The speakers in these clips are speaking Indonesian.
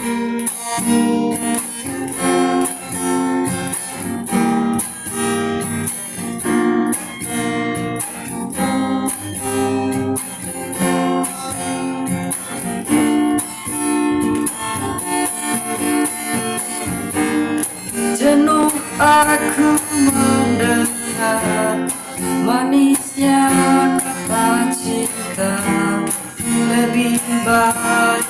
Jenuh aku mendengar Manisnya kata cinta Lebih baik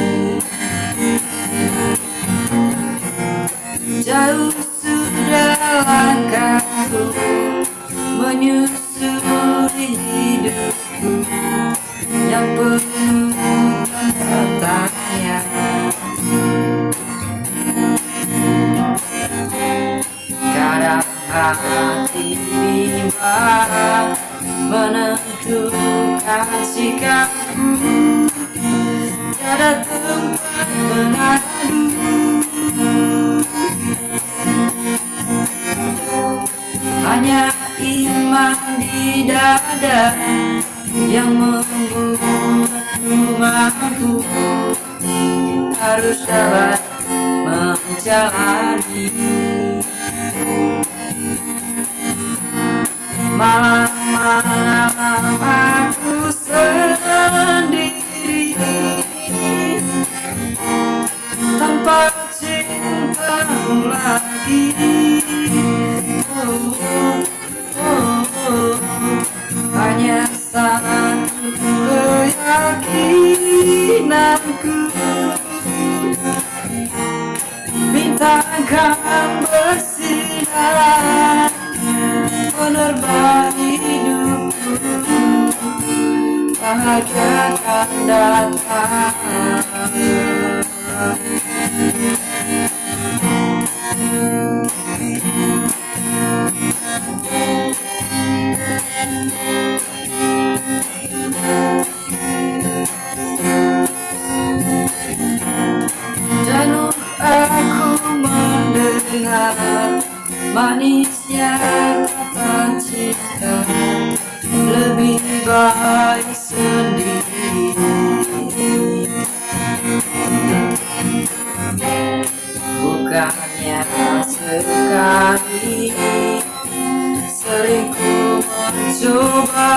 Jauh sudah langkahku Menyusuri hidupku Yang penuh tanya Kadang hati bimbang Menentukan sikapku. Tiada tempat mengadu di dada Yang membuatku mampu Harus dapat menjalani. Malam-malam aku sendiri. Tanpa cintamu lagi. oh, Bintangkan bersinar Menerbang hidupku Bahagia akan datang cinta Lebih baik sendiri. Bukannya sekali Sering ku mencoba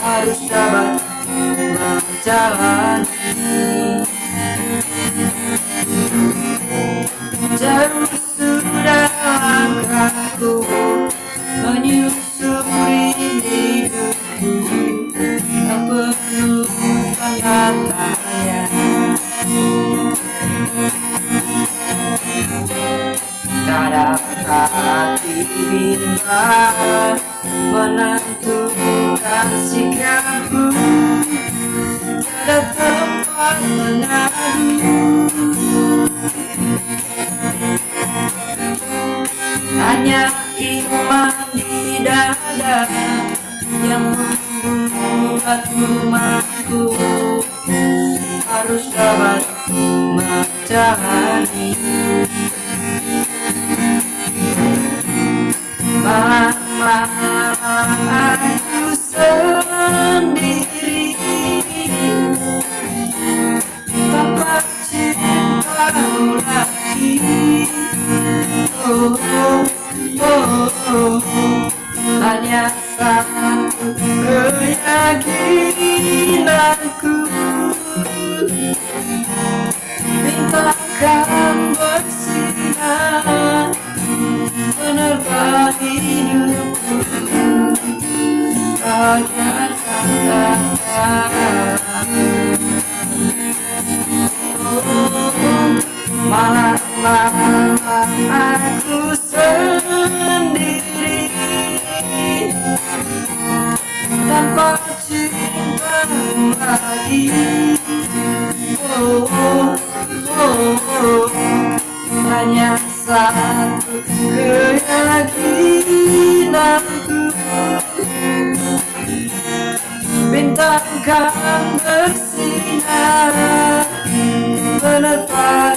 Harus dapat menjalani Jauh sudah langkahku Menyusuri hidupku. Tak penuh tanda tanya Kadang hati bimbang Menentukan sikapku Tiada tempat mengadu Hanya iman di dada Yang membuatku mampu Harus dapat menjalani Malam aku oh, oh, oh, oh. Satu keyakinanku Bintangkan bersinar Menerbang hidupku bahagiakan Malam-malam aku Hanya satu keyakinanku Bintang kan bersinar Menepa